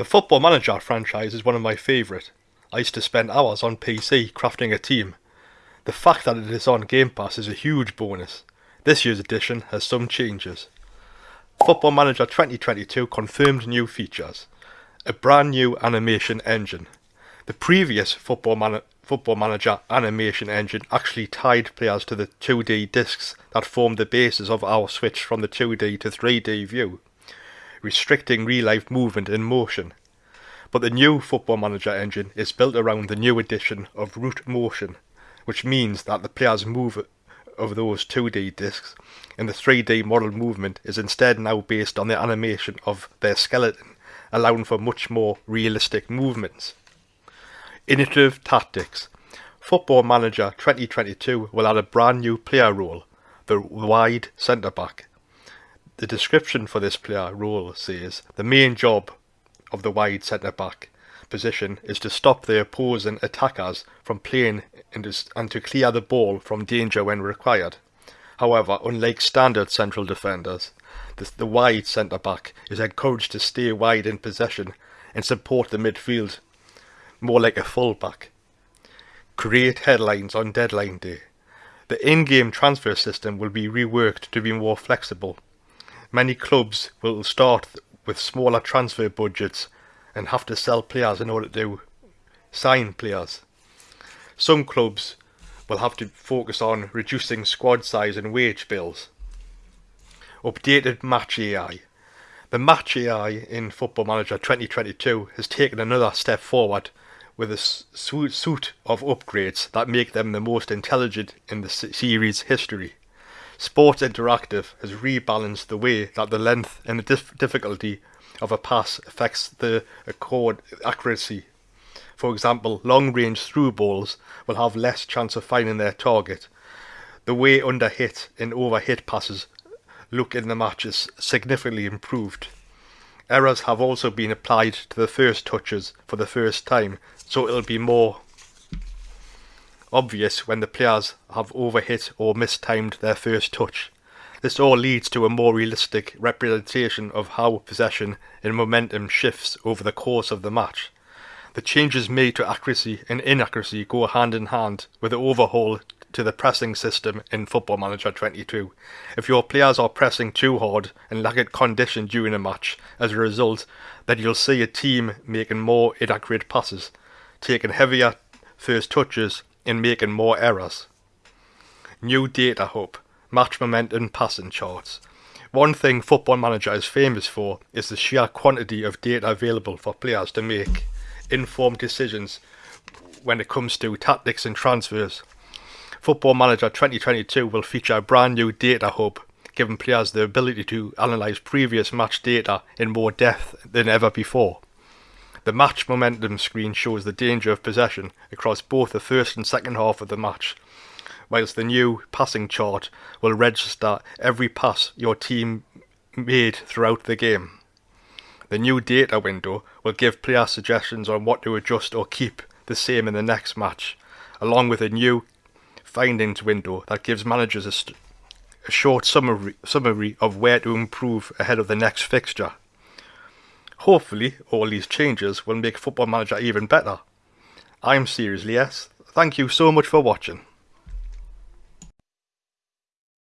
The Football Manager franchise is one of my favourite. I used to spend hours on PC crafting a team. The fact that it is on Game Pass is a huge bonus. This year's edition has some changes. Football Manager 2022 confirmed new features. A brand new animation engine. The previous Football, Man Football Manager animation engine actually tied players to the 2D discs that formed the basis of our switch from the 2D to 3D view restricting real-life movement and motion. But the new Football Manager engine is built around the new addition of root motion, which means that the players move of those 2D discs and the 3D model movement is instead now based on the animation of their skeleton, allowing for much more realistic movements. Innovative Tactics Football Manager 2022 will add a brand new player role, the wide centre back. The description for this player role says the main job of the wide centre back position is to stop the opposing attackers from playing and to clear the ball from danger when required. However, unlike standard central defenders, the, the wide centre back is encouraged to stay wide in possession and support the midfield, more like a full back. Create headlines on deadline day. The in-game transfer system will be reworked to be more flexible Many clubs will start with smaller transfer budgets and have to sell players in order to sign players. Some clubs will have to focus on reducing squad size and wage bills. Updated Match AI. The Match AI in Football Manager 2022 has taken another step forward with a suite of upgrades that make them the most intelligent in the series history. Sports Interactive has rebalanced the way that the length and the dif difficulty of a pass affects the accord accuracy. For example, long-range through balls will have less chance of finding their target. The way under hit and over hit passes look in the match is significantly improved. Errors have also been applied to the first touches for the first time, so it'll be more obvious when the players have overhit or mistimed their first touch. This all leads to a more realistic representation of how possession and momentum shifts over the course of the match. The changes made to accuracy and inaccuracy go hand in hand with the overhaul to the pressing system in Football Manager 22. If your players are pressing too hard and lack condition during a match, as a result, then you'll see a team making more inaccurate passes, taking heavier first touches in making more errors. New data hub, match momentum passing charts. One thing Football Manager is famous for is the sheer quantity of data available for players to make informed decisions when it comes to tactics and transfers. Football Manager 2022 will feature a brand new data hub, giving players the ability to analyse previous match data in more depth than ever before. The match momentum screen shows the danger of possession across both the first and second half of the match, whilst the new passing chart will register every pass your team made throughout the game. The new data window will give player suggestions on what to adjust or keep the same in the next match, along with a new findings window that gives managers a, a short summary, summary of where to improve ahead of the next fixture. Hopefully, all these changes will make Football Manager even better. I'm Seriously S. Thank you so much for watching.